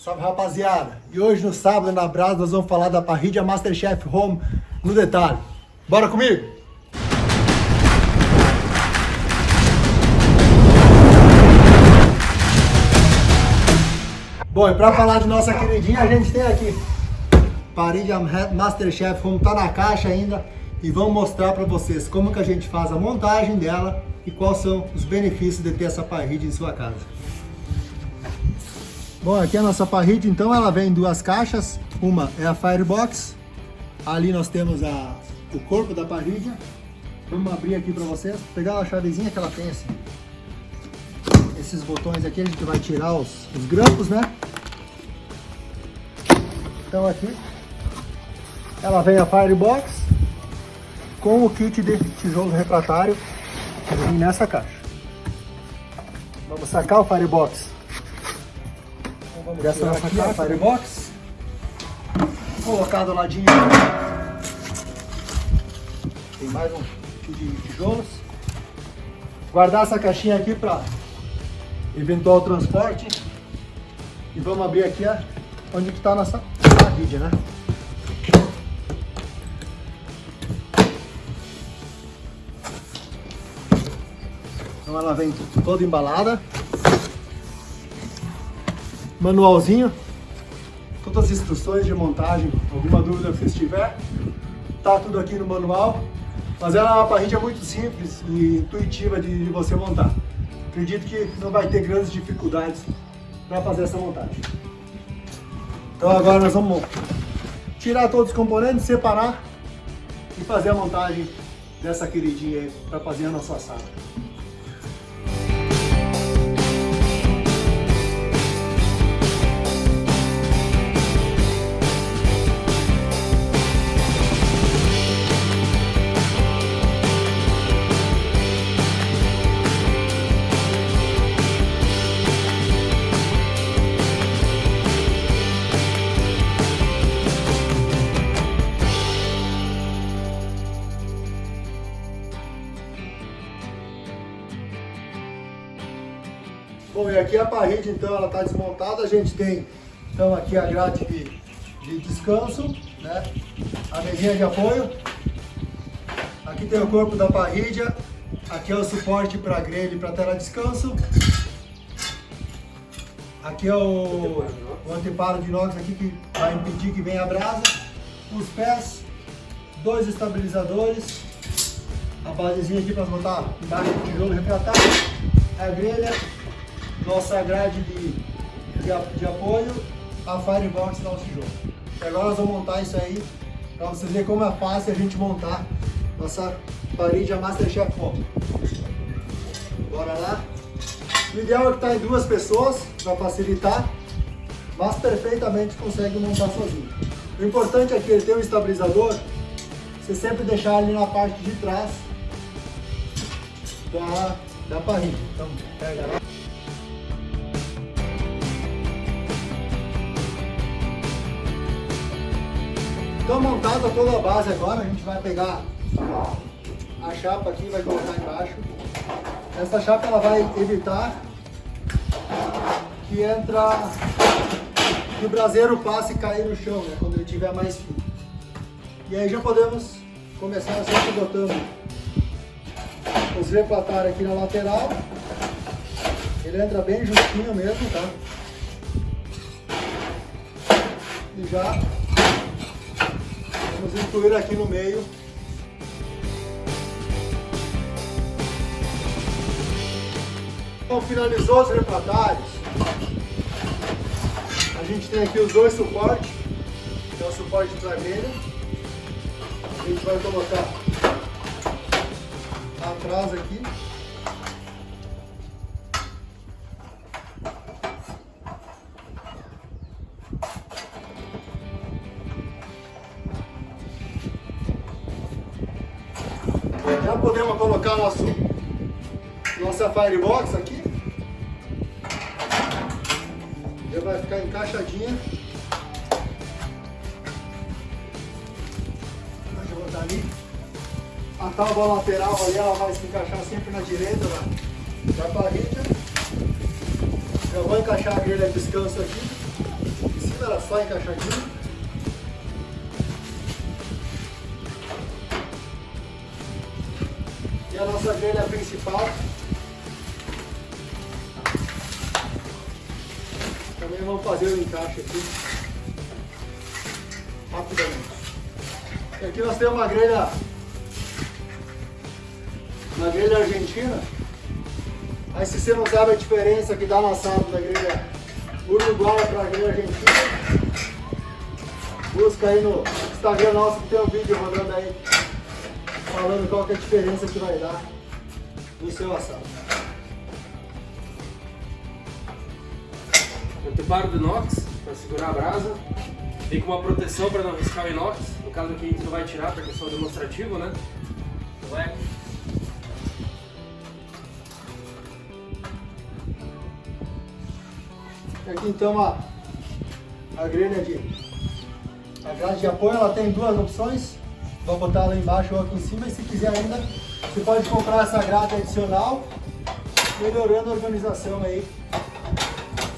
Salve rapaziada! E hoje no sábado na Brasa nós vamos falar da parrilha Masterchef Home no detalhe. Bora comigo? Bom, e para falar de nossa queridinha, a gente tem aqui parrilha Masterchef Home, tá na caixa ainda e vamos mostrar para vocês como que a gente faz a montagem dela e quais são os benefícios de ter essa parrilha em sua casa. Bom, aqui a nossa parrilha, então, ela vem em duas caixas. Uma é a Firebox. Ali nós temos a, o corpo da parrilha. Vamos abrir aqui para vocês. Pegar a chavezinha que ela tem assim. Esses botões aqui a gente vai tirar os, os grampos, né? Então aqui ela vem a Firebox com o kit de tijolo refratário nessa caixa. Vamos sacar o Firebox vamos dessa nossa aqui a Firebox. Colocar do ladinho. Tem mais um kit de tijolos. Guardar essa caixinha aqui para eventual transporte. E vamos abrir aqui a, onde está a nossa parrilha, né? Então ela vem toda embalada. Manualzinho. Todas as instruções de montagem. Alguma dúvida que você tiver, tá tudo aqui no manual. Mas ela é uma parrilha muito simples e intuitiva de, de você montar. Acredito que não vai ter grandes dificuldades para fazer essa montagem. Então agora nós vamos tirar todos os componentes, separar e fazer a montagem dessa queridinha aí para fazer a nossa sala. Bom, e aqui a parede, então, ela está desmontada. A gente tem, então, aqui a grade de, de descanso, né? A mesinha de apoio. Aqui tem o corpo da parrilha. Aqui é o suporte para grelha e para tela de descanso. Aqui é o, o anteparo de inox aqui que vai impedir que venha a brasa. Os pés, dois estabilizadores. A basezinha aqui para botar embaixo do tijolo refratário. A grelha nossa grade de, de, de apoio, a Firebox da tijolo. E agora nós vamos montar isso aí, para vocês verem como é fácil a gente montar nossa parede a Masterchef Home. Bora lá? O ideal é que tá em duas pessoas, para facilitar, mas perfeitamente consegue montar sozinho. O importante é que ele tem um estabilizador, você sempre deixar ele na parte de trás da, da parede. Então, pega lá. Então montada toda a base agora, a gente vai pegar a chapa aqui vai colocar embaixo. Essa chapa ela vai evitar que entra que o braseiro passe e cair no chão, né, quando ele tiver mais fio. E aí já podemos começar sempre botando os refratários aqui na lateral. Ele entra bem justinho mesmo, tá? E já Vamos incluir aqui no meio. Então, finalizou os refratários. A gente tem aqui os dois suportes. Que é o suporte para grelha. A gente vai colocar atrás aqui. Já podemos colocar nosso, nossa Firebox aqui. Já vai ficar encaixadinha. Deixa eu botar ali. A tábua lateral ali, ela vai se encaixar sempre na direita da, da parede. Já vou encaixar a grelha de descanso aqui. tá só encaixadinho. E a nossa grelha principal. Também vamos fazer o encaixe aqui. Rapidamente. E aqui nós temos uma grelha, uma grelha argentina. Aí se você não sabe a diferença que dá no assado da grelha uruguaia para a grelha argentina, busca aí no Instagram nosso que tem um vídeo rodando aí falando qual é a diferença que vai dar no seu assado. Anteparo de inox para segurar a brasa. Vem com uma proteção para não riscar o inox. No caso aqui a gente não vai tirar porque é só demonstrativo, né? É Aqui então a, a grelha de a grade de apoio, ela tem duas opções. Vou botar lá embaixo ou aqui em cima e se quiser ainda, você pode comprar essa grade adicional, melhorando a organização aí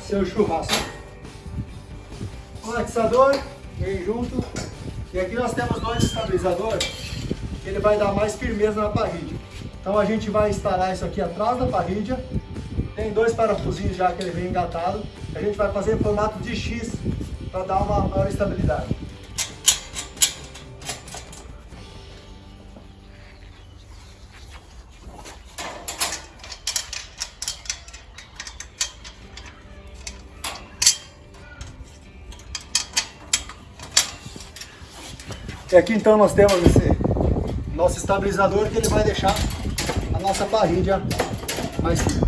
seu churrasco. O latixador vem junto. E aqui nós temos dois estabilizadores, que ele vai dar mais firmeza na parrilha. Então a gente vai instalar isso aqui atrás da parrilha tem dois parafusinhos já que ele vem engatado. A gente vai fazer em formato de X para dar uma maior estabilidade. E aqui então nós temos esse nosso estabilizador que ele vai deixar a nossa parrilha mais firme.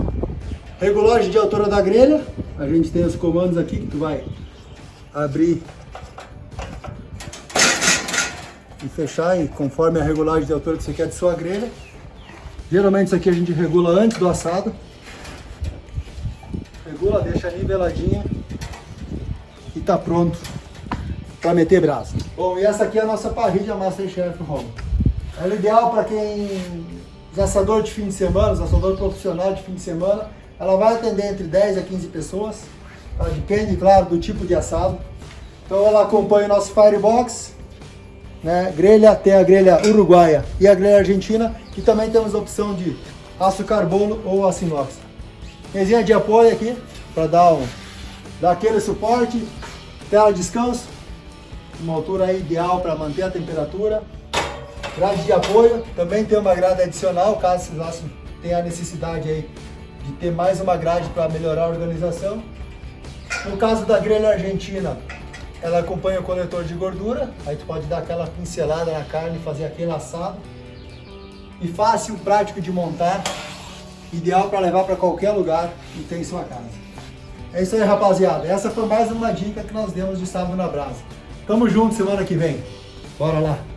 Regulagem de altura da grelha. A gente tem os comandos aqui que tu vai abrir e fechar e conforme a regulagem de altura que você quer de sua grelha. Geralmente isso aqui a gente regula antes do assado. Regula, deixa niveladinha e tá pronto para meter brasa. Bom, e essa aqui é a nossa parrilha Masterchef Home. Ela é ideal para quem os assador de fim de semana, os assador profissional de fim de semana, ela vai atender entre 10 a 15 pessoas, ela depende, claro, do tipo de assado. Então ela acompanha o nosso Firebox, né? grelha, tem a grelha uruguaia e a grelha argentina, e também temos a opção de aço carbono ou aço inox. Mesinha de apoio aqui, para dar, um, dar aquele suporte, tela de descanso, uma altura ideal para manter a temperatura. Grade de apoio, também tem uma grade adicional, caso vocês tenham a necessidade aí de ter mais uma grade para melhorar a organização. No caso da grelha argentina, ela acompanha o coletor de gordura, aí tu pode dar aquela pincelada na carne, fazer aquele assado. E fácil, prático de montar, ideal para levar para qualquer lugar e ter em sua casa. É isso aí, rapaziada. Essa foi mais uma dica que nós demos de sábado na brasa. Tamo junto semana que vem. Bora lá.